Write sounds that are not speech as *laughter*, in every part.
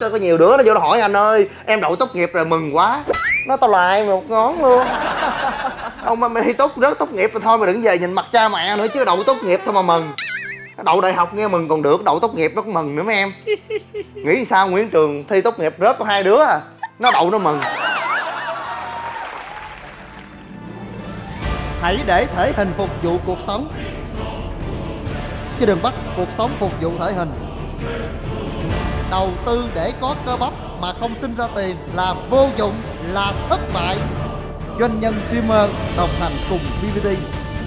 có nhiều đứa nó vô nó hỏi anh ơi, em đậu tốt nghiệp rồi, mừng quá. Nó tao lại một ngón luôn. Ông mà thi tốt rớt tốt nghiệp thì thôi mà đừng về nhìn mặt cha mẹ nữa chứ đậu tốt nghiệp thôi mà mừng. Đậu đại học nghe mừng còn được, đậu tốt nghiệp nó cũng mừng nữa mấy em. Nghĩ sao nguyễn trường thi tốt nghiệp rớt có hai đứa à nó đậu nó mừng. Hãy để thể hình phục vụ cuộc sống. Chứ đừng bắt cuộc sống phục vụ thể hình. Đầu tư để có cơ bắp mà không sinh ra tiền là vô dụng, là thất bại. Doanh nhân streamer đồng hành cùng VVT,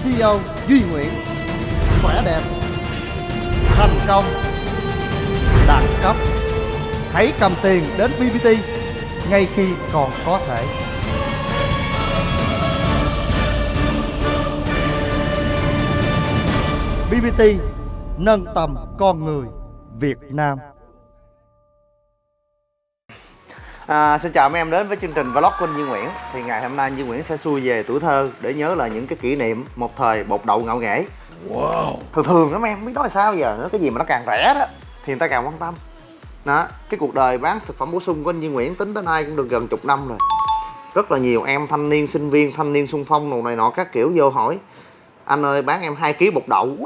CEO Duy Nguyễn. Khỏe đẹp Thành công Đẳng cấp. Hãy cầm tiền đến VVT ngay khi còn có thể. BBT nâng tầm con người Việt Nam. À, xin chào mấy em đến với chương trình vlog của anh Duy Nguyễn. Thì ngày hôm nay anh Duy Nguyễn sẽ xuôi về tuổi thơ để nhớ là những cái kỷ niệm một thời bột đậu ngạo nghễ. Wow. Thường thường lắm em, không biết nói sao giờ? Nữa, cái gì mà nó càng rẻ đó thì người ta càng quan tâm. Đó, cái cuộc đời bán thực phẩm bổ sung của anh Duy Nguyễn tính tới nay cũng được gần chục năm rồi. Rất là nhiều em thanh niên, sinh viên, thanh niên sung phong đồ này nọ các kiểu vô hỏi Anh ơi bán em 2 kg bột đậu.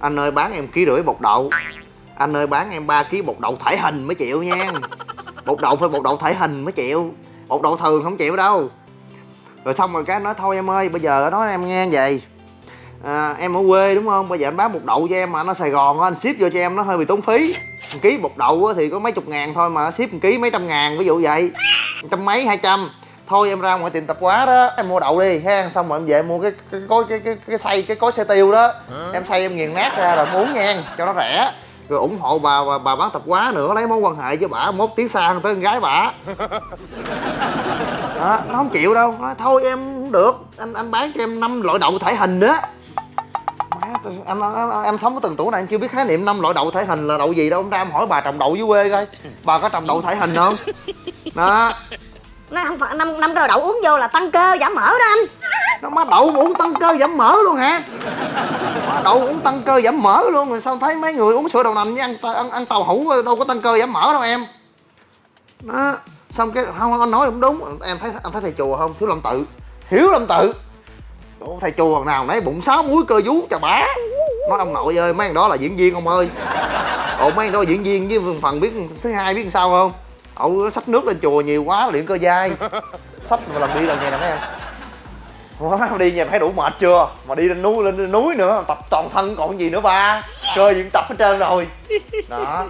Anh ơi bán em ký rưỡi bột đậu. Anh ơi bán em 3 kg bột đậu thể hình mới chịu nha bột đậu phải bột đậu thể hình mới chịu. Bột đậu thường không chịu đâu. Rồi xong rồi cái nói thôi em ơi bây giờ nói em nghe vậy. À, em ở quê đúng không? Bây giờ anh bán bột đậu cho em mà nó sài gòn anh ship vô cho em nó hơi bị tốn phí. Một ký bột đậu thì có mấy chục ngàn thôi mà ship một ký mấy trăm ngàn ví dụ vậy. Trăm mấy hai trăm. Thôi em ra ngoài tiệm tạp hóa đó em mua đậu đi ha. Xong rồi em về mua cái cái cối cái cái cái xay cái cối xe tiêu đó. Em xay em nghiền nát ra rồi uống nha cho nó rẻ rồi ủng hộ bà bà, bà bán tạp hóa nữa lấy mối quan hệ với bả mốt tiếng xa tới con gái bả *laughs* đó, nó không chịu đâu. Nói, thôi em không được anh anh bán cho em năm loại đậu thể hình nữa Má, em, em, em sống ở từng tuổi này em chưa biết khái niệm năm loại đậu thể hình là đậu gì đâu. Ông ra em hỏi bà trồng đậu dưới quê coi bà có trồng đậu thể hình không? Đó. Nó không phải năm năm rồi đậu uống vô là tăng cơ giảm mỡ đó anh nó má đậu mà uống tăng cơ giảm mỡ luôn hả? Má đậu uống tăng cơ giảm mỡ luôn rồi sao thấy mấy người uống sữa đậu nành với ăn ăn, ăn tàu hũ đâu có tăng cơ giảm mỡ đâu em. Đó xong cái không anh nói cũng đúng. Em thấy anh thấy thầy chùa không? Thiếu lâm tự. Hiểu lâm tự. Ủa, thầy chùa nào nãy bụng sáu muối cơ vú chà bá nói ông nội ơi mấy thằng đó là diễn viên ông ơi. Ồ mấy thằng đó là diễn viên với phần biết thứ hai biết sao không? Ậu xách nước lên chùa nhiều quá luyện cơ dai. Xách mà làm đi là nghe nè mấy em. Quá, đi nhà thấy đủ mệt chưa? Mà đi lên núi lên núi nữa tập toàn thân còn gì nữa ba. Cơ cũng tập hết trơn rồi. *laughs* Đó.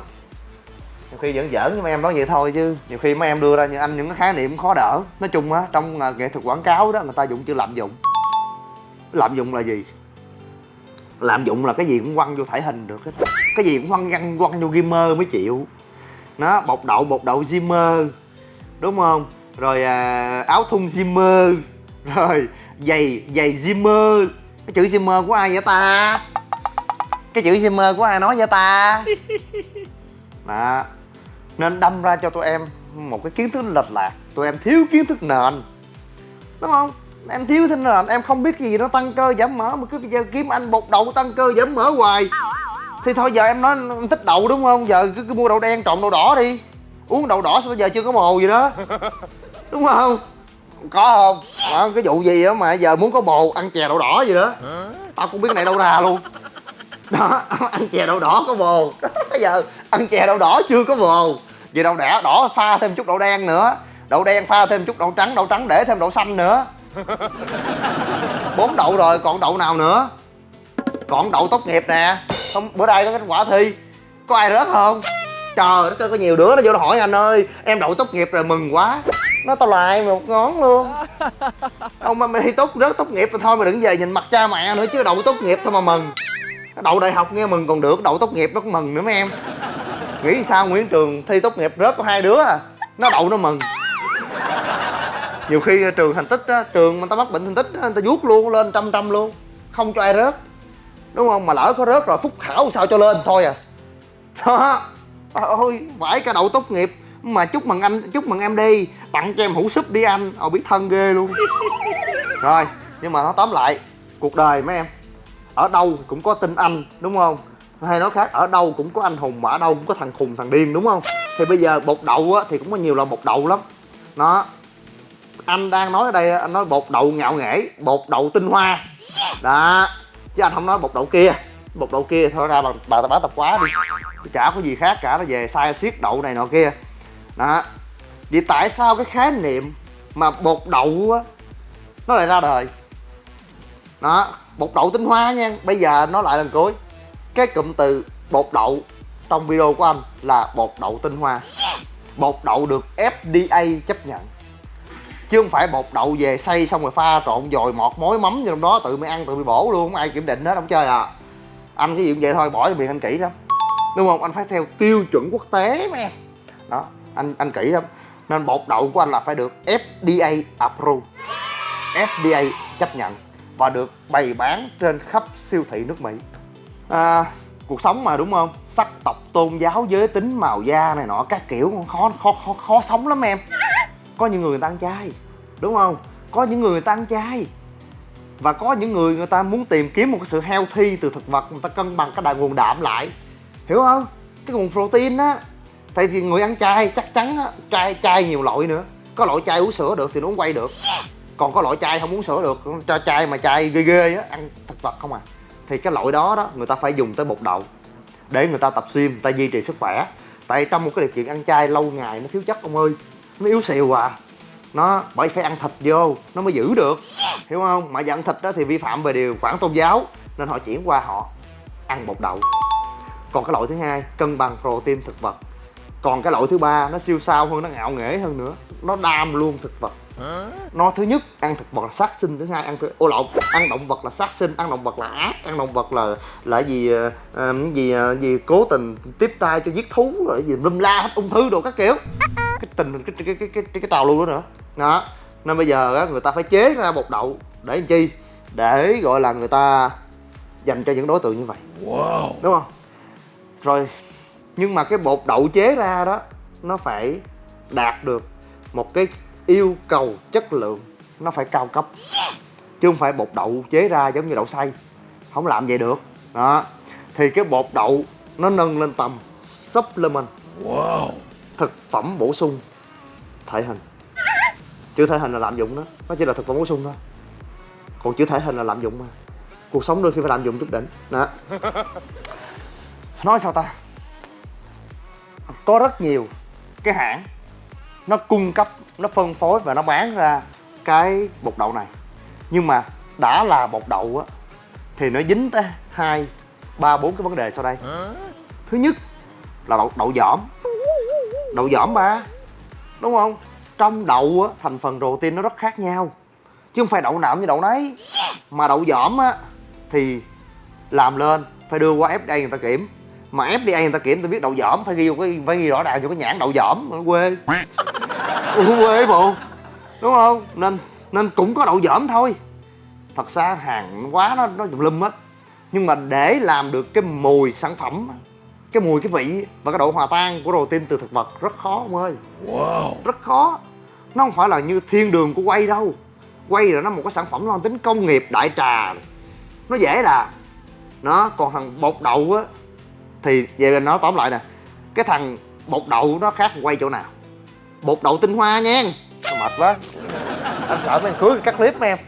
Nhiều khi vẫn giỡn với mấy em nói vậy thôi chứ. Nhiều khi mấy em đưa ra như anh những cái khái niệm khó đỡ. Nói chung á trong uh, nghệ thuật quảng cáo đó người ta dùng chữ lạm dụng. Lạm dụng là gì? Lạm dụng là cái gì cũng quăng vô thể hình được hết. Cái gì cũng quăng quăng quăng vô gamer mới chịu. Nó bột đậu bột đậu Zimmer đúng không? Rồi à, áo thun Zimmer rồi giày giày Zimmer. Cái chữ Zimmer của ai vậy ta? Cái chữ Zimmer của ai nói vậy ta? *laughs* Đó. Nên đâm ra cho tụi em một cái kiến thức lệch lạc. Tụi em thiếu kiến thức nền. Đúng không? Em thiếu thêm nền em không biết cái gì nó tăng cơ giảm mỡ mà cứ bây giờ kiếm anh bột đậu tăng cơ giảm mỡ hoài. Thì thôi giờ em nói em thích đậu đúng không? Giờ cứ, cứ mua đậu đen trộn đậu đỏ đi. Uống đậu đỏ sao bây giờ chưa có bồ gì đó. *laughs* Đúng không có không? Đó, cái vụ gì á mà giờ muốn có bồ ăn chè đậu đỏ gì đó. Tao cũng biết này đâu ra luôn. Đó *laughs* ăn chè đậu đỏ có bồ. *laughs* Bây giờ ăn chè đậu đỏ chưa có bồ. Vậy đậu đỏ đỏ pha thêm chút đậu đen nữa. Đậu đen pha thêm chút đậu trắng đậu trắng để thêm đậu xanh nữa. *laughs* Bốn đậu rồi còn đậu nào nữa? Còn đậu tốt nghiệp nè. Không bữa nay có kết quả thi. Có ai rớt không? Trời đất ơi có nhiều đứa nó vô nó hỏi anh ơi em đậu tốt nghiệp rồi mừng quá nó tao lại một ngón luôn. Ông mà mày thi tốt rớt tốt nghiệp thì thôi mày đừng về nhìn mặt cha mẹ nữa, chứ đậu tốt nghiệp thôi mà mừng. Đậu đại học nghe mừng, còn được, đậu tốt nghiệp nó cũng mừng nữa mấy em. Nghĩ sao nguyễn trường thi tốt nghiệp rớt có hai đứa à nó đậu nó mừng. Nhiều khi trường thành tích á, trường mà tao mắc bệnh thành tích á, người ta vuốt luôn, lên trăm trăm luôn, không cho ai rớt. Đúng không? Mà lỡ có rớt rồi, phúc khảo sao cho lên thôi à. Đó. Ôi phải cả đậu tốt nghiệp. Mà chúc mừng anh, chúc mừng em đi tặng cho em hũ súp đi anh. Ồ biết thân ghê luôn. Rồi nhưng mà nó tóm lại cuộc đời mấy em ở đâu cũng có tin anh đúng không? Hay nói khác ở đâu cũng có anh hùng mà ở đâu cũng có thằng khùng thằng điên đúng không? Thì bây giờ bột đậu á, thì cũng có nhiều loại bột đậu lắm. Nó anh đang nói ở đây anh nói bột đậu ngạo nghễ bột đậu tinh hoa. Đó chứ anh không nói bột đậu kia. Bột đậu kia thôi ra bà, bà ta tập quá đi. Chả có gì khác cả nó về sai xiết đậu này nọ kia. Đó vậy tại sao cái khái niệm mà bột đậu á, nó lại ra đời? Đó, bột đậu tinh hoa nha. Bây giờ nó lại lần cuối. Cái cụm từ bột đậu trong video của anh là bột đậu tinh hoa. Bột đậu được FDA chấp nhận. Chứ không phải bột đậu về xay xong rồi pha trộn dồi mọt mối mắm vô trong đó, tự mày ăn tự bị bổ luôn. Không ai kiểm định hết, không chơi à. Anh cái gì cũng vậy thôi, bỏ cho miệng anh kỹ lắm. Đúng không? Anh phải theo tiêu chuẩn quốc tế mà em. Đó, anh anh kỹ lắm nên bột đậu của anh là phải được FDA approve. FDA chấp nhận và được bày bán trên khắp siêu thị nước Mỹ. À, cuộc sống mà đúng không? Sắc tộc tôn giáo giới tính màu da này nọ các kiểu khó khó khó khó sống lắm em. Có những người người ta ăn chay đúng không? Có những người người ta ăn chay. Và có những người người ta muốn tìm kiếm một cái sự healthy từ thực vật người ta cân bằng cái đại nguồn đạm lại. Hiểu không? Cái nguồn protein á tại vì người ăn chay chắc chắn á chay chay nhiều loại nữa. Có loại chay uống sữa được thì nó uống quay được. Còn có loại chay không uống sữa được cho chay mà chay ghê ghê á ăn thực vật không à. Thì cái loại đó đó người ta phải dùng tới bột đậu để người ta tập gym người ta duy trì sức khỏe. Tại trong một cái điều kiện ăn chay lâu ngày nó thiếu chất ông ơi nó yếu xìu à. Nó bởi phải ăn thịt vô nó mới giữ được. Hiểu không? Mà giờ ăn thịt đó thì vi phạm về điều khoản tôn giáo nên họ chuyển qua họ ăn bột đậu. Còn cái loại thứ hai cân bằng protein thực vật còn cái loại thứ ba nó siêu sao hơn nó ngạo nghễ hơn nữa. Nó đam luôn thực vật. Nó thứ nhất ăn thực vật là sát sinh thứ hai ăn ô lộn ăn động vật là sát sinh ăn động vật là ác ăn động vật là là gì uh, gì uh, gì cố tình tiếp tay cho giết thú rồi gì lum la hết ung thư đồ các kiểu. Cái tình cái cái cái cái cái, cái, cái tàu luôn đó nữa. Đó. Nên bây giờ á người ta phải chế ra bột đậu để làm chi? Để gọi là người ta dành cho những đối tượng như vậy. Wow. đúng không? Rồi nhưng mà cái bột đậu chế ra đó nó phải đạt được một cái yêu cầu chất lượng. Nó phải cao cấp. Chứ không phải bột đậu chế ra giống như đậu xay. Không làm vậy được. Đó. Thì cái bột đậu nó nâng lên tầm supplement. Wow. thực phẩm bổ sung. Thể hình. Chữ thể hình là lạm dụng đó. Nó chỉ là thực phẩm bổ sung thôi. Còn chữ thể hình là lạm dụng mà. Cuộc sống đôi khi phải lạm dụng chút đỉnh. Đó. *laughs* Nói sao ta có rất nhiều cái hãng. Nó cung cấp nó phân phối và nó bán ra cái bột đậu này. Nhưng mà đã là bột đậu á thì nó dính tới hai ba bốn cái vấn đề sau đây. Thứ nhất là đậu đậu giỏm. Đậu giỏm ba đúng không? Trong đậu á thành phần protein nó rất khác nhau. Chứ không phải đậu nào như đậu nấy. Mà đậu giỏm á thì làm lên phải đưa qua FDA người ta kiểm mà FDA người ta kiểm tôi biết đậu giỏm phải ghi vô cái phải ghi rõ ràng vô cái nhãn đậu nó quê. Ừ, quê bộ. Đúng không? Nên nên cũng có đậu giỏm thôi. Thật ra hàng quá nó nó lum hết nhưng mà để làm được cái mùi sản phẩm cái mùi cái vị và cái độ hòa tan của protein từ thực vật rất khó ông ơi. Wow. rất khó. Nó không phải là như thiên đường của quay đâu. Quay là nó một cái sản phẩm mang tính công nghiệp đại trà. Nó dễ là. Nó còn thằng bột đậu á thì về nó tóm lại nè cái thằng bột đậu nó khác quay chỗ nào? Bột đậu tinh hoa nha. Mệt quá. Anh sợ mấy thằng cưới cắt clip mấy em.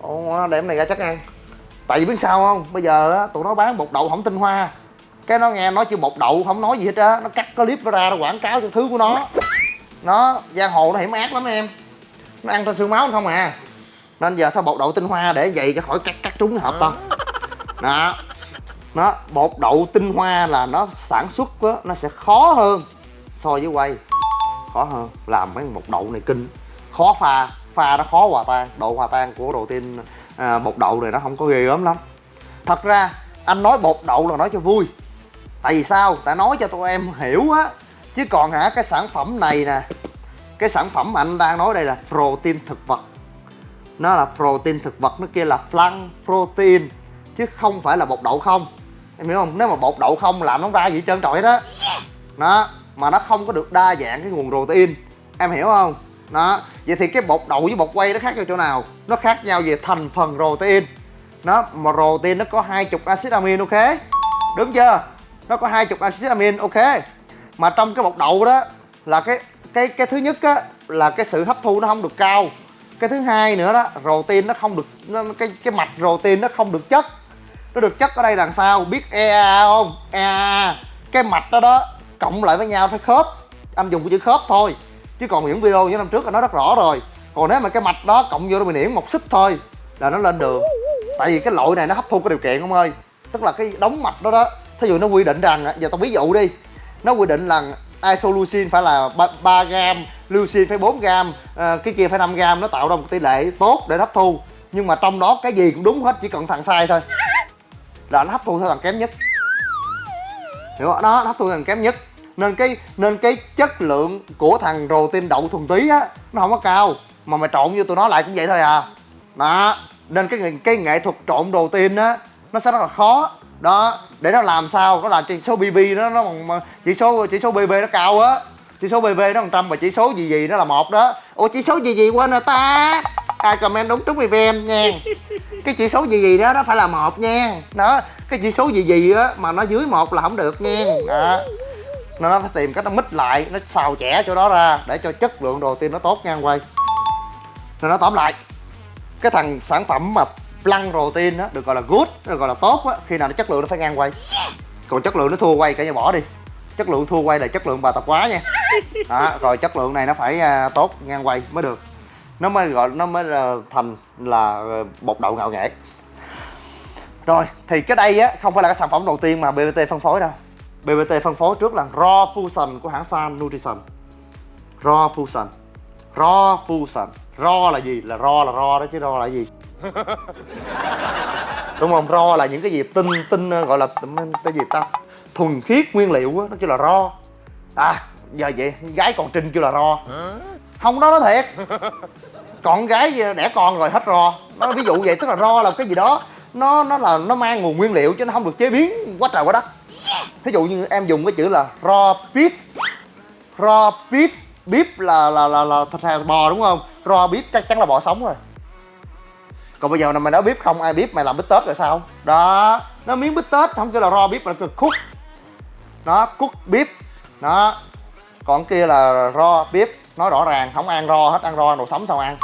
Ồ, để em này ra chắc ăn. Tại vì biết sao không? Bây giờ á tụi nó bán bột đậu không tinh hoa. Cái nó nghe nói chữ bột đậu không nói gì hết á nó cắt clip nó ra nó quảng cáo cho thứ của nó. Nó giang hồ nó hiểm ác lắm em. Nó ăn trên xương máu không à. Nên giờ thôi bột đậu tinh hoa để vậy cho khỏi cắt cắt trúng hợp tao đó nó bột đậu tinh hoa là nó sản xuất đó, nó sẽ khó hơn so với quay. Khó hơn làm mấy bột đậu này kinh. Khó pha pha nó khó hòa tan. Độ hòa tan của protein à, bột đậu này nó không có ghê gớm lắm. Thật ra anh nói bột đậu là nói cho vui. Tại vì sao? Tại nói cho tụi em hiểu á. Chứ còn hả cái sản phẩm này nè cái sản phẩm mà anh đang nói đây là protein thực vật. Nó là protein thực vật nó kia là plant protein chứ không phải là bột đậu không em hiểu không? Nếu mà bột đậu không làm nó ra gì trơn trọi đó đó mà nó không có được đa dạng cái nguồn protein. Em hiểu không? Đó vậy thì cái bột đậu với bột quay nó khác nhau chỗ nào? Nó khác nhau về thành phần protein. Nó mà protein nó có hai chục acid amin ok? Đúng chưa? Nó có hai chục acid amin ok? Mà trong cái bột đậu đó là cái cái cái thứ nhất á là cái sự hấp thu nó không được cao. Cái thứ hai nữa đó protein nó không được nó, cái cái mạch protein nó không được chất nó được chất ở đây đằng sau biết EA không? EA cái mạch đó đó cộng lại với nhau phải khớp. Anh dùng cái chữ khớp thôi. Chứ còn những video như năm trước là nó rất rõ rồi. Còn nếu mà cái mạch đó cộng vô nó bị niễn một xích thôi là nó lên đường. Tại vì cái loại này nó hấp thu cái điều kiện không ơi. Tức là cái đóng mạch đó đó thí dụ nó quy định rằng giờ tao ví dụ đi. Nó quy định là isoleucine phải là 3, 3 gram leucine phải 4 gram à, ờ, cái kia phải 5 gram nó tạo ra một tỷ lệ tốt để hấp thu. Nhưng mà trong đó cái gì cũng đúng hết chỉ cần thằng sai thôi là nó hấp thu theo thằng kém nhất. Hiểu không? đó nó hấp thu thằng kém nhất. Nên cái nên cái chất lượng của thằng protein đậu thuần túy á, nó không có cao. Mà mày trộn vô tụi nó lại cũng vậy thôi à. Đó, nên cái nghệ- cái nghệ thuật trộn protein á, nó sẽ rất là khó. Đó, để nó làm sao? Nó làm chỉ số BB nó nó chỉ số chỉ số BB nó cao á. Chỉ số BB nó 100 và chỉ số gì gì nó là một đó. Ủa, chỉ số gì gì quên rồi ta? Ai comment đúng trúng event nha cái chỉ số gì gì đó nó phải là một nha. Đó cái chỉ số gì gì á mà nó dưới một là không được nha. Đó. Nó nó phải tìm cách nó mít lại nó xào chẻ chỗ đó ra để cho chất lượng đồ tim nó tốt nha quay. Rồi nó tóm lại cái thằng sản phẩm mà lăn protein á được gọi là good được gọi là tốt á khi nào nó chất lượng nó phải ngang quay. Còn chất lượng nó thua quay cả nhà bỏ đi. Chất lượng thua quay là chất lượng bà tập quá nha. Đó, rồi chất lượng này nó phải uh, tốt ngang quay mới được nó mới gọi nó mới à, thành là bột đậu ngạo nghệ rồi thì cái đây á không phải là cái sản phẩm đầu tiên mà BBT phân phối đâu. BBT phân phối trước là Raw Fusion của hãng San Nutrition. Raw Fusion. Raw Fusion. Raw là gì? Là raw là raw đó chứ raw là gì? *laughs* Đúng không? Raw là những cái gì tinh tinh ờ, gọi là cái gì ta? Thuần khiết nguyên liệu á, nó kêu là raw. À, giờ vậy gái còn trinh kêu là raw. Không đó nó thiệt *laughs* Con gái đẻ con rồi hết ro. Nó ví dụ vậy tức là ro là cái gì đó. Nó nó là nó mang nguồn nguyên liệu chứ nó không được chế biến. Quá trời quá đất. Thí dụ như em dùng cái chữ là raw beef. Raw beef beef là là là, là thịt heo bò đúng không? Raw beef chắc chắn là bò sống rồi. Còn bây giờ là mày nói bếp không ai biết mày làm bít tết rồi sao? Đó nó miếng bít tết không kêu là raw beef mà kêu cook nó cook beef. Đó. Còn kia là raw beef nói rõ ràng không ăn raw hết ăn raw đồ sống sao ăn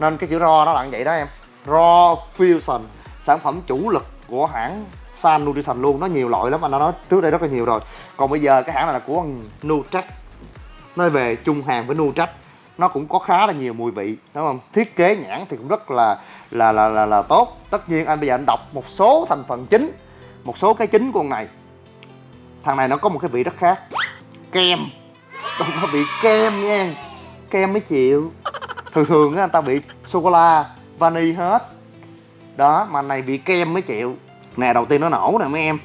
nên cái chữ raw nó là như vậy đó em. Raw fusion sản phẩm chủ lực của hãng San Nutrition luôn. Nó nhiều loại lắm anh đã nói trước đây rất là nhiều rồi. Còn bây giờ cái hãng này là của Nutrac nó về chung hàng với Nutrac nó cũng có khá là nhiều mùi vị đúng không? Thiết kế nhãn thì cũng rất là là là là, là tốt. Tất nhiên anh bây giờ anh đọc một số thành phần chính một số cái chính của con này. Thằng này nó có một cái vị rất khác. Kem. Đâu có vị kem nha. Kem mới chịu thường thường á anh ta bị sô cô la vani hết. Đó mà này bị kem mới chịu. Nè đầu tiên nó nổ nè mấy em.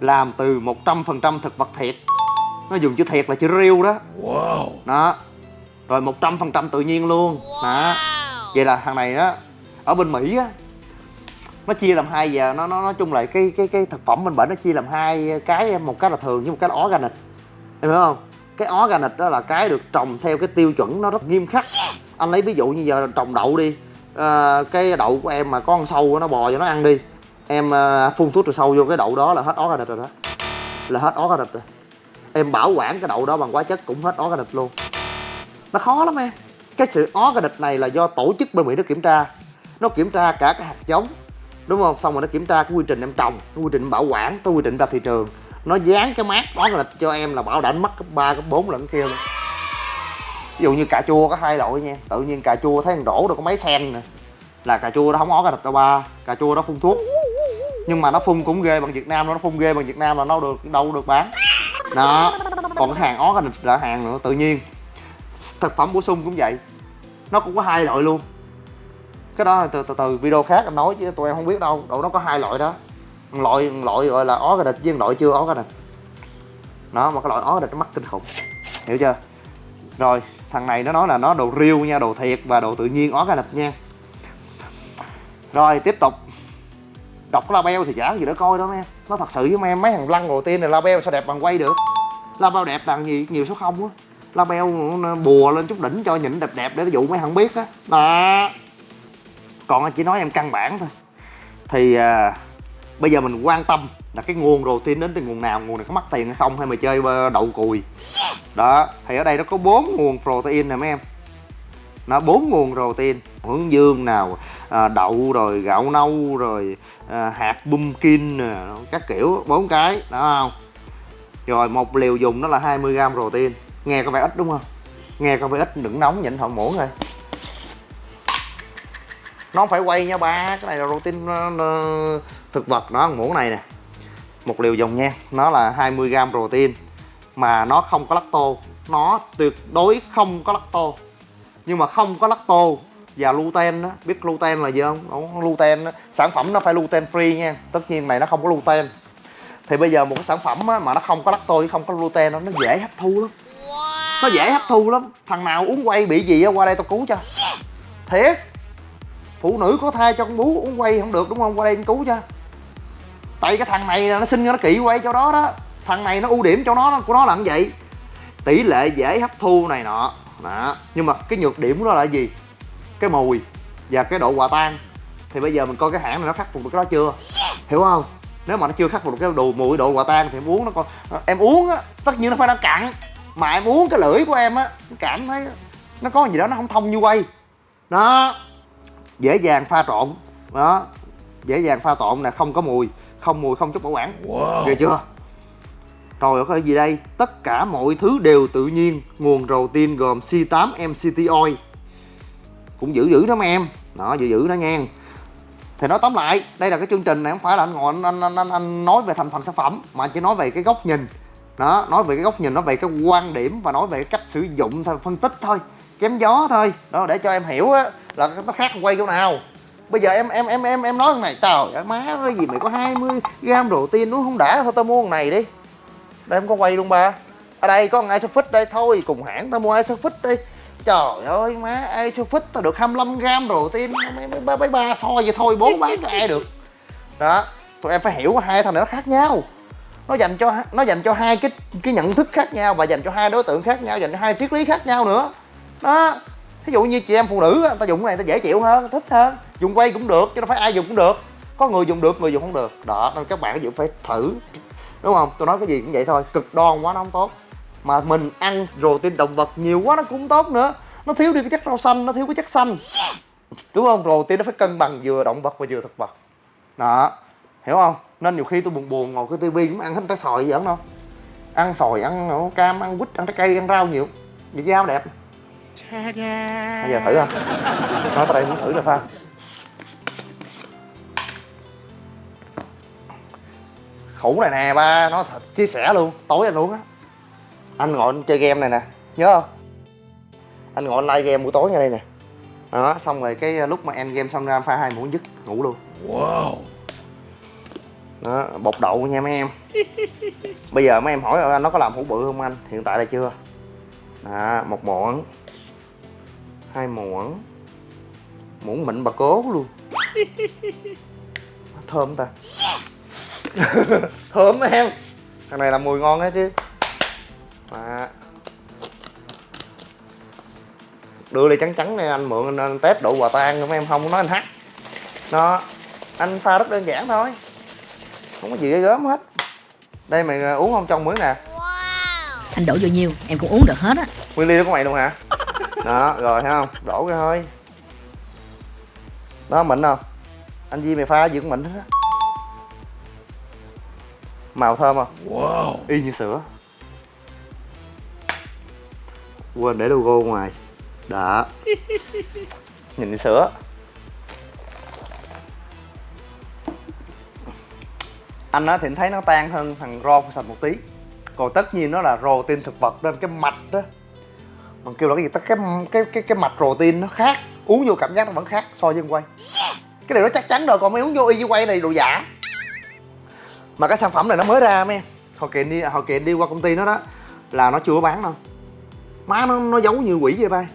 Làm từ 100% thực vật thiệt. Nó dùng chữ thiệt là chữ riêu đó. Wow. đó. Rồi 100% tự nhiên luôn. Đó. Vậy là thằng này á ở bên mỹ á nó chia làm hai giờ. Nó nó nói chung là cái cái cái thực phẩm bên bển nó chia làm hai cái một cái là thường với một cái là organic. Em hiểu không cái organic đó là cái được trồng theo cái tiêu chuẩn nó rất nghiêm khắc. Anh lấy ví dụ như giờ trồng đậu đi Ờ, cái đậu của em mà có con sâu nó bò cho nó ăn đi. Em ờ, phun thuốc trừ sâu vô cái đậu đó là hết organic rồi đó. Là hết organic rồi. Em bảo quản cái đậu đó bằng hóa chất cũng hết organic luôn. Nó khó lắm em. Cái sự organic này là do tổ chức bên mỹ nó kiểm tra. Nó kiểm tra cả cái hạt giống đúng không? Xong rồi nó kiểm tra cái quy trình em trồng cái quy trình bảo quản cái quy trình ra thị trường nó dán cái mát là cho em là bảo đảm mất cấp ba cấp bốn lần kia luôn ví dụ như cà chua có hai loại nha. Tự nhiên cà chua thấy thằng đổ được có mấy sen nè. Là cà chua nó không organic đâu ba cà chua nó phun thuốc. Nhưng mà nó phun cũng ghê bằng Việt Nam nó phun ghê bằng Việt Nam là nó được đâu được bán. Đó. Còn cái hàng organic là hàng nữa tự nhiên. Thực phẩm bổ sung cũng vậy. Nó cũng có hai loại luôn. Cái đó từ từ, từ video khác anh nói chứ tụi em không biết đâu. Đâu nó có hai loại đó loại loại gọi là ó địch với loại chưa? Ó địch. Nó mà cái loại ó địch nó mắc kinh khủng. Hiểu chưa? Rồi thằng này nó nói là nó đồ riêu nha đồ thiệt và đồ tự nhiên ó địch nha. Rồi tiếp tục. Đọc cái label thì chả gì đó coi đó mấy em. Nó thật sự với mấy em mấy thằng lăng đầu tiên này label sao đẹp bằng quay được? Label đẹp bằng gì? Nhiều số không á. Label bùa lên chút đỉnh cho nhìn đẹp đẹp để dụ mấy thằng biết á. Đó. Còn anh chỉ nói em căn bản thôi. Thì uh, bây giờ mình quan tâm là cái nguồn protein đến từ nguồn nào nguồn này có mắc tiền hay không hay mày chơi đậu cùi? Đó thì ở đây nó có bốn nguồn protein nè mấy em. Nó bốn nguồn protein hướng dương nào à, đậu rồi gạo nâu rồi à, hạt pumpkin nè các kiểu bốn cái đó không? Rồi một liều dùng nó là 20 gram protein. Nghe có vẻ ít đúng không? Nghe có vẻ ít đừng nóng nhịn thợ muỗng thôi nó không phải quay nha ba cái này là protein thực vật nó ăn muỗng này nè. Một liều dùng nha nó là 20 gram protein mà nó không có lacto nó tuyệt đối không có lacto nhưng mà không có lacto và gluten đó biết gluten là gì không? Đúng, gluten đó. sản phẩm nó phải gluten free nha. Tất nhiên này nó không có gluten thì bây giờ một cái sản phẩm á, mà nó không có lacto không có gluten đó, nó dễ hấp thu lắm. Nó dễ hấp thu lắm. Thằng nào uống quay bị gì á qua đây tao cứu cho. Thiệt. Phụ nữ có thai cho con bú uống quay không được đúng không? Qua đây cứu cho tại cái thằng này nó sinh ra nó kỹ quay cho đó đó. Thằng này nó ưu điểm cho nó, của nó là như vậy. Tỷ lệ dễ hấp thu này nọ. Đó. Nhưng mà cái nhược điểm của nó là gì? Cái mùi và cái độ hòa tan. Thì bây giờ mình coi cái hãng này nó khắc phục được cái đó chưa? Hiểu không? Nếu mà nó chưa khắc phục được cái đồ mùi, độ hòa tan thì em uống nó còn em uống á, tất nhiên nó phải đang cặn. Mà em uống cái lưỡi của em á cảm thấy nó có gì đó nó không thông như quay. Đó. Dễ dàng pha trộn. Đó. Dễ dàng pha trộn là không có mùi không mùi không chút bảo quản. Wow. ghê chưa? Rồi có gì đây? Tất cả mọi thứ đều tự nhiên. Nguồn protein gồm C8 MCT oil. Cũng giữ giữ đó mấy em. Đó giữ giữ đó nha. Thì nói tóm lại đây là cái chương trình này không phải là anh ngồi anh anh, anh, anh, nói về thành phần sản phẩm mà chỉ nói về cái góc nhìn. Đó nói về cái góc nhìn nói về cái quan điểm và nói về cái cách sử dụng thôi phân tích thôi. Chém gió thôi. Đó để cho em hiểu á là nó khác quay chỗ nào bây giờ em em em em em nói con này, trời ơi, má ơi, gì mày có 20 gram đồ tiên nó không đã, thôi tao mua con này đi. Đây, em có quay luôn ba. Ở đây, có con isofix đây, thôi, cùng hãng tao mua isofix đi. Trời ơi, má, isofix tao được 25 gram đồ tiên mấy mấy mấy ba so vậy thôi bố bán cho ai được. Đó, tụi em phải hiểu hai thằng này nó khác nhau. Nó dành cho, nó dành cho hai cái cái nhận thức khác nhau và dành cho hai đối tượng khác nhau, dành cho hai triết lý khác nhau nữa. Đó thí dụ như chị em phụ nữ ta dùng cái này ta dễ chịu hơn, thích hơn. Dùng quay cũng được, chứ đâu phải ai dùng cũng được. Có người dùng được, người dùng không được. Đó, nên các bạn phải thử. Đúng không? Tôi nói cái gì cũng vậy thôi, cực đoan quá nó không tốt. Mà mình ăn protein động vật nhiều quá nó cũng không tốt nữa. Nó thiếu đi cái chất rau xanh, nó thiếu cái chất xanh. Đúng không? Protein nó phải cân bằng vừa động vật và vừa thực vật. Đó. Hiểu không? Nên nhiều khi tôi buồn buồn ngồi cái tivi cũng ăn hết trái sòi gì không ăn sòi ăn cam, ăn quýt, ăn trái cây, ăn rau nhiều. Vì dao đẹp bây giờ thử không nói tới đây muốn thử là pha khủng này nè ba. Nó thật chia sẻ luôn. Tối anh luôn á. Anh ngồi anh chơi game này nè. Nhớ không? Anh ngồi anh like game buổi tối ngay đây nè. Đó xong rồi cái lúc mà end game xong ra pha hai muỗng dứt ngủ luôn. Wow. Đó bột đậu nha mấy em. Bây giờ mấy em hỏi nó có làm hũ bự không anh? Hiện tại là chưa. Đó một muỗng hai muỗng. Muỗng mịn bà cố luôn. *laughs* Thơm ta. *laughs* Thơm em thằng này làm mùi ngon hết chứ. À. đưa ly trắng trắng này anh mượn anh, anh test độ hòa tan mấy em không nói anh hát. Nó anh pha rất đơn giản thôi. Không có gì ghê gớm hết. Đây mày à, uống không trong muỗng nè. Anh đổ vô nhiêu em cũng uống được hết á. Nguyên ly đó của mày luôn hả đó rồi thấy không? Đổ ra thôi. Đó mịn không? Anh Di mày pha gì cũng mịn hết á. Màu thơm không? Wow. Y như sữa. Quên để logo ngoài. Đó. Nhìn như sữa. Anh á thì anh thấy nó tan hơn thằng ron sạch một tí. Còn tất nhiên nó là protein thực vật nên cái mạch đó còn kêu là cái gì tất cái cái cái cái mạch protein nó khác uống vô cảm giác nó vẫn khác so với quay. Cái này nó chắc chắn rồi còn mấy uống vô y với quay này đồ giả. Mà cái sản phẩm này nó mới ra mấy hồi kiện đi hồi kiện đi qua công ty nó đó là nó chưa có bán đâu. Má nó nó giấu như quỷ vậy bay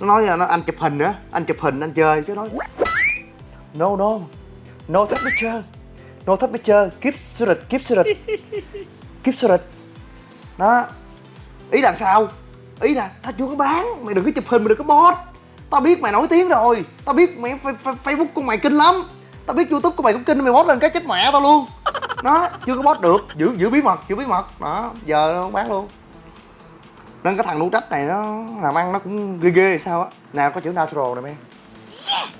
nó nói là nó anh chụp hình nữa anh chụp hình anh chơi cái nói. No no no take picture no take picture keep secret keep secret *laughs* keep secret đó. Ý là sao ý là tao chưa có bán mày đừng có chụp hình mày đừng có post. Tao biết mày nổi tiếng rồi. Tao biết mày facebook của mày kinh lắm. Tao biết youtube của mày cũng kinh mày post lên cái chết mẹ tao luôn. Nó chưa có post được giữ giữ bí mật giữ bí mật. Đó giờ nó bán luôn. Nên cái thằng nụ trách này nó làm ăn nó cũng ghê ghê sao á. Nào có chữ natural nè em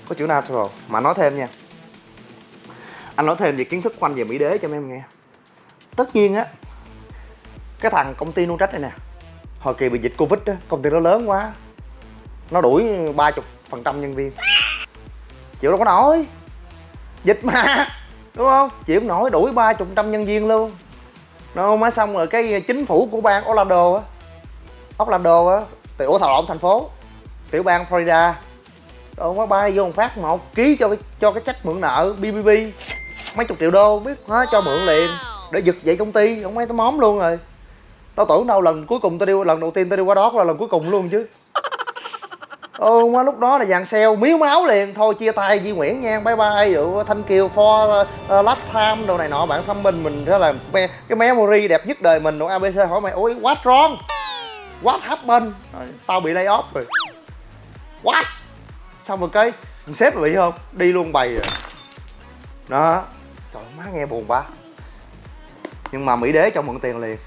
có chữ natural. Mà nói thêm nha. Anh nói thêm về kiến thức của anh về mỹ đế cho mấy em nghe. Tất nhiên á cái thằng công ty Nutrach này nè hồi kỳ bị dịch covid á, công ty nó lớn quá. Nó đuổi ba chục phần trăm nhân viên. Chịu đâu có nổi. Dịch mà, đúng không? Chịu không nổi, đuổi ba chục trăm nhân viên luôn. Nó mới xong rồi cái chính phủ của bang Orlando á. Orlando á, tiểu ủa thảo lộn thành phố. Tiểu bang Florida. Rồi mới bay vô một phát một ký cho cái cho cái trách mượn nợ BBB mấy chục triệu đô, biết hóa cho mượn liền. Để giật dậy công ty không mấy tao móm luôn rồi tao tưởng đâu lần cuối cùng tao đi lần đầu tiên tao đi qua đó là lần cuối cùng luôn chứ. Ừ mà lúc đó là dàn xeo miếu máu liền. Thôi chia tay Di Nguyễn nha. Bye bye dụ Thanh Kiều for uh, last time đồ này nọ. Bạn thăm mình mình thế là me, cái memory đẹp nhất đời mình. Đồ ABC hỏi mày ôi what wrong what happened rồi, tao bị lay off rồi. What? Xong rồi cái sếp xếp bị không? Đi luôn bày rồi. Đó. Trời má nghe buồn quá. Nhưng mà mỹ đế cho mượn tiền liền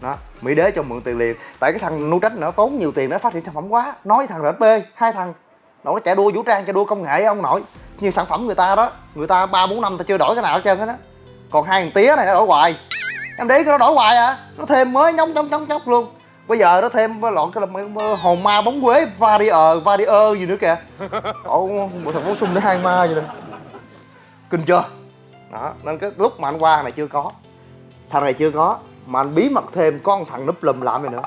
đó, mỹ đế cho mượn tiền liền. Tại cái thằng nu trách nó tốn nhiều tiền để phát triển sản phẩm quá. Nói thằng rp hai thằng nó chạy đua vũ trang, chạy đua công nghệ ông nội. Như sản phẩm người ta đó, người ta ba, bốn năm ta chưa đổi cái nào hết trơn hết á còn hai thằng tía này nó đổi hoài. Em để nó đổi hoài à nó thêm mới nhóng nhóng nhóng nhóc luôn. Bây giờ nó thêm lọn cái là hồn ma bóng quế varier varier gì nữa kìa. Ồ một thằng bổ sung để hai ma vậy nè. Kinh chưa? Đó, nên cái lúc mà anh qua này chưa có. Thằng này chưa có mà anh bí mật thêm có thằng núp lùm làm này nữa?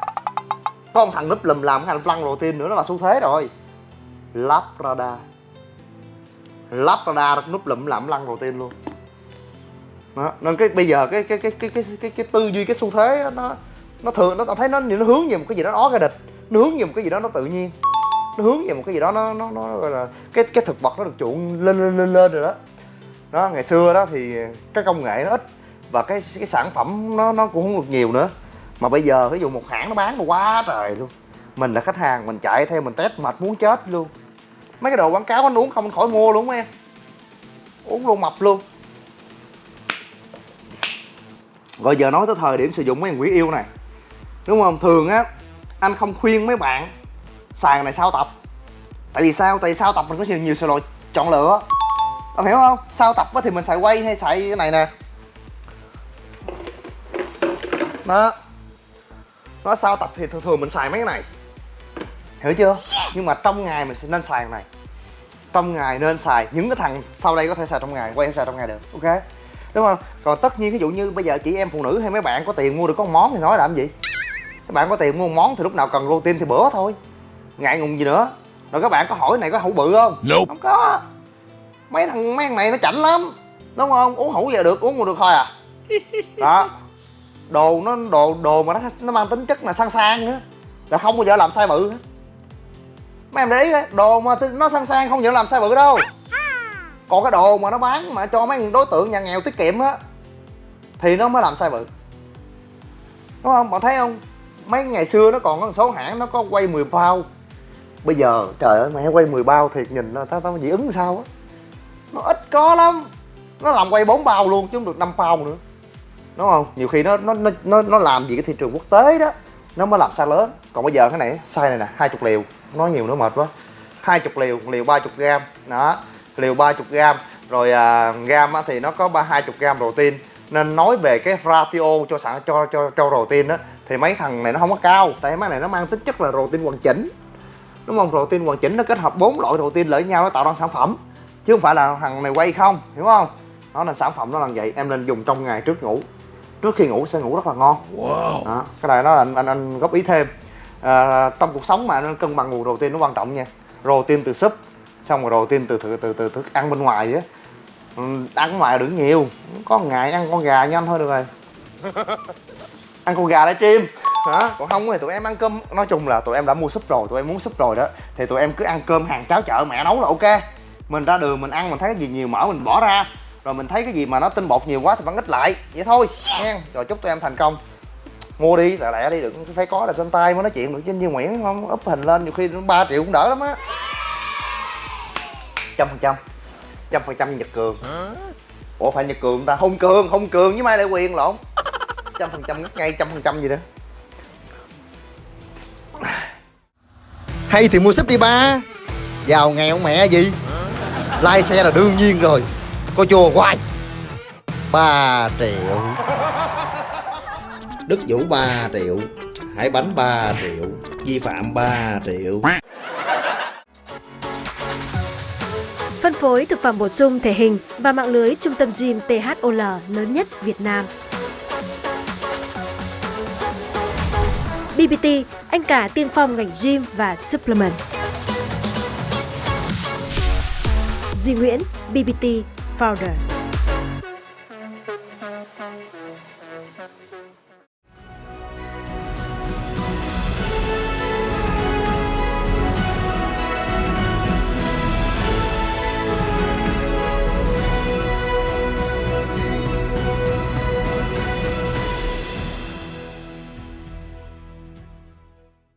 Có thằng núp lùm làm cái hành lăn đầu tiên nữa nó là xu thế rồi. Labrador Labrador núp lùm làm lăn đầu tiên luôn. Đó. nên cái bây giờ cái cái cái cái cái cái, cái tư duy cái xu thế đó, nó nó thường nó thấy nó nó hướng về một cái gì đó nó cái địch. Nó hướng về một cái gì đó nó tự nhiên. Nó hướng về một cái gì đó nó nó nó gọi là cái cái thực vật nó được chuộng lên lên lên lên rồi đó. Đó ngày xưa đó thì cái công nghệ nó ít và cái cái sản phẩm nó nó cũng không được nhiều nữa. Mà bây giờ ví dụ một hãng nó bán quá trời luôn. Mình là khách hàng, mình chạy theo, mình test, mệt muốn chết luôn. Mấy cái đồ quảng cáo anh uống không, anh khỏi mua luôn em. Uống luôn mập luôn. Rồi giờ nói tới thời điểm sử dụng mấy thằng quỷ yêu này. Đúng không? Thường á, anh không khuyên mấy bạn xài này sao tập. Tại vì sao? Tại vì sao tập mình có nhiều nhiều sự lựa chọn lựa. Ông hiểu không? Sao tập thì mình xài quay hay xài cái này nè? Đó. Nó sau tập thì thường thường mình xài mấy cái này. Hiểu chưa? Nhưng mà trong ngày mình sẽ nên xài này. Trong ngày nên xài. Những cái thằng sau đây có thể xài trong ngày quay xài trong ngày được. Ok? Đúng không? Còn tất nhiên ví dụ như bây giờ chị em phụ nữ hay mấy bạn có tiền mua được có một món thì nói làm gì? Các bạn có tiền mua món thì lúc nào cần protein thì bữa thôi. Ngại ngùng gì nữa. Rồi các bạn có hỏi này có hũ bự không? Nope. không có. Mấy thằng mấy thằng này nó chảnh lắm. Đúng không? Uống hũ giờ được uống một được thôi à. Đó đồ nó đồ đồ mà nó nó mang tính chất là sang sang nữa là không bao giờ làm sai bự hết. Mấy em để ý đấy, đồ mà nó sang sang không bao giờ làm sai bự đâu. Còn cái đồ mà nó bán mà cho mấy đối tượng nhà nghèo tiết kiệm á thì nó mới làm sai bự. Đúng không? Bạn thấy không? Mấy ngày xưa nó còn có một số hãng nó có quay 10 bao. Bây giờ trời ơi mẹ quay 10 bao thiệt nhìn nó tao tao dị ứng sao á. Nó ít có lắm. Nó làm quay 4 bao luôn chứ không được 5 bao nữa đúng không? Nhiều khi nó nó nó nó, làm gì cái thị trường quốc tế đó nó mới làm sai lớn. Còn bây giờ cái này sai này nè hai chục liều. Nói nhiều nữa mệt quá. Hai chục liều liều ba chục gram. Đó liều ba chục gram. Rồi à, gam á, thì nó có ba hai chục gram protein. Nên nói về cái ratio cho sản cho cho cho protein đó thì mấy thằng này nó không có cao. Tại mấy này nó mang tính chất là protein hoàn chỉnh. Đúng không? Protein hoàn chỉnh nó kết hợp bốn loại protein lại nhau nó tạo ra sản phẩm. Chứ không phải là thằng này quay không hiểu không? Nó là sản phẩm nó là vậy. Em nên dùng trong ngày trước ngủ trước khi ngủ sẽ ngủ rất là ngon. Wow. đó cái này nó là anh, anh anh góp ý thêm. À, trong cuộc sống mà nên cân bằng nguồn protein nó quan trọng nha. Protein từ súp xong rồi protein từ từ từ từ thức ăn bên ngoài á. Ừ, ăn ngoài đừng nhiều. Có ngày ăn con gà nhanh thôi được rồi. *laughs* Ăn con gà để chim. Đó còn không thì tụi em ăn cơm nói chung là tụi em đã mua súp rồi tụi em muốn súp rồi đó thì tụi em cứ ăn cơm hàng cháo chợ mẹ nấu là ok. Mình ra đường mình ăn mình thấy cái gì nhiều mỡ mình bỏ ra rồi mình thấy cái gì mà nó tinh bột nhiều quá thì vẫn ít lại. Vậy thôi, nha. Rồi chúc tụi em thành công. Mua đi, lẹ lẹ đi, đừng phải có là trên tay mới nói chuyện được chứ như nguyễn, không? Up hình lên, nhiều khi ba triệu cũng đỡ lắm á. Trăm phần trăm. Trăm phần trăm nhật cường. Ủa, phải nhật cường ta? Hùng cường hùng cường với mai lại quyền lộn. Trăm phần trăm ngay, trăm phần trăm gì đó. Hay thì mua súp đi ba. Giàu nghèo mẹ gì? Lai xe là đương nhiên rồi. Có chùa hoài 3 triệu. Đức Vũ 3 triệu. Hải Bánh 3 triệu. Vi phạm 3 triệu. Phân phối thực phẩm bổ sung thể hình và mạng lưới trung tâm gym THOL lớn nhất Việt Nam. BBT, anh cả tiên phong ngành gym và supplement. Duy Nguyễn, BBT powder.